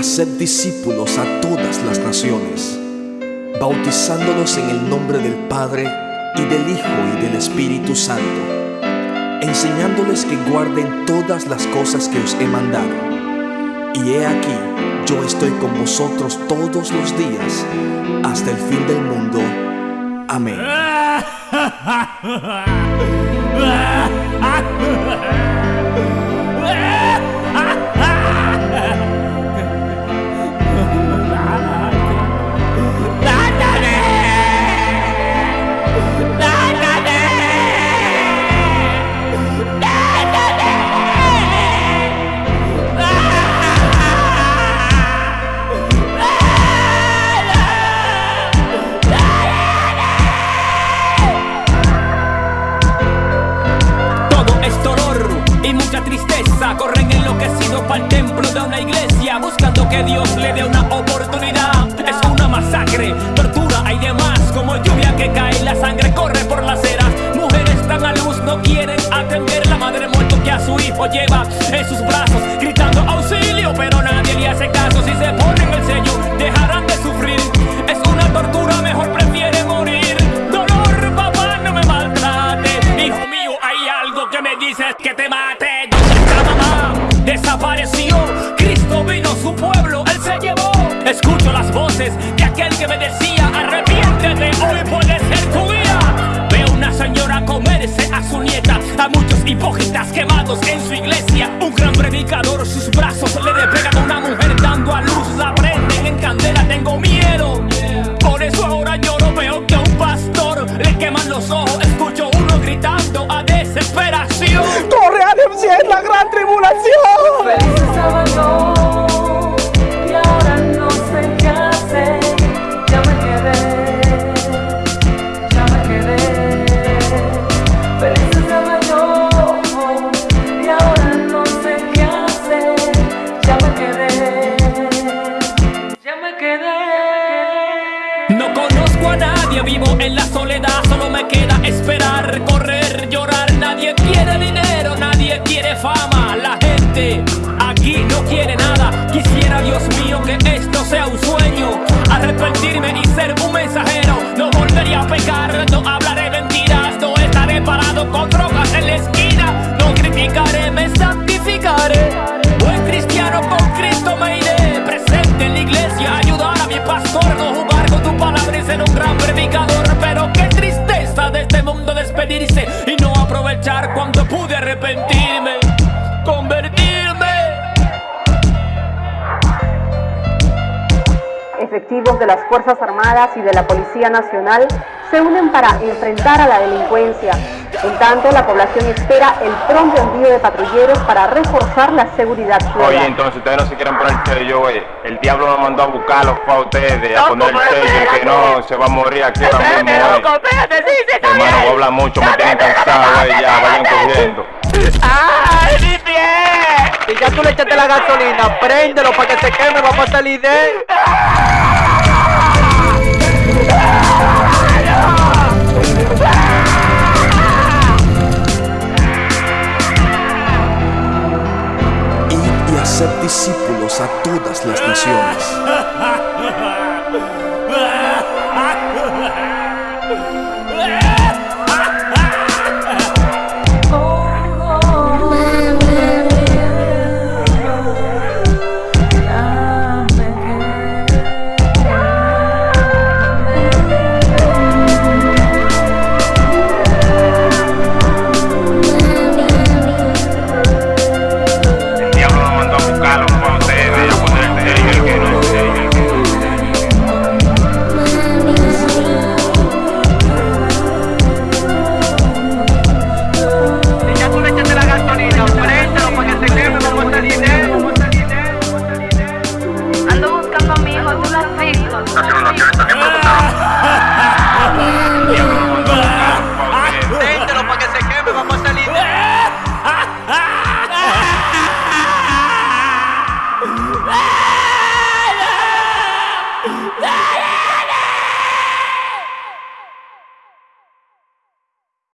haced discípulos a todas las naciones, bautizándolos en el nombre del Padre y del Hijo y del Espíritu Santo, enseñándoles que guarden todas las cosas que os he mandado. Y he aquí, yo estoy con vosotros todos los días hasta el fin del mundo. Amén. de una iglesia Buscando que Dios le dé una oportunidad. Es una masacre, tortura hay demás Como lluvia que cae, la sangre corre por las ceras Mujeres están a luz, no quieren atender La madre muerto que a su hijo lleva en sus brazos Escucho las voces de aquel que me decía Arrepiéntete, hoy puede ser tu día Veo una señora comerse a su nieta A muchos hipócritas quemados en su iglesia. Un gran predicador, sus brazos le despegan a una mujer dando a luz. La prenden en candela, tengo miedo. Por eso ahora no veo que a un pastor le queman los ojos. Escucho uno gritando a desesperación. ¡Corre a es la gran tribulación! No conozco a nadie, vivo en la soledad, solo me queda esperar, correr, llorar. Nadie quiere dinero, nadie quiere fama. La gente aquí no quiere nada. Quisiera, Dios mío, que esto sea un sueño. Arrepentirme y ser un mensajero. No volvería a pecar, no hablaré mentiras, no estaré parado con aprovechar cuando pude arrepentirme, convertirme. Efectivos de las Fuerzas Armadas y de la Policía Nacional se unen para enfrentar a la delincuencia. En tanto, la población espera el pronto envío de patrulleros para reforzar la seguridad Oye, ciudadana. entonces ustedes no se quieren poner el sello, oye. El diablo nos mandó a buscarlos para ustedes, a poner el sello, el que no se va a morir aquí ahora mismo, hablar mucho, me tienen cansado, oye, ya, vayan cogiendo. ¡Ay, mi pie! Y ya tú le echaste la gasolina, préndelo para que se queme, vamos a salir de él. Id y haced discípulos a todas las naciones,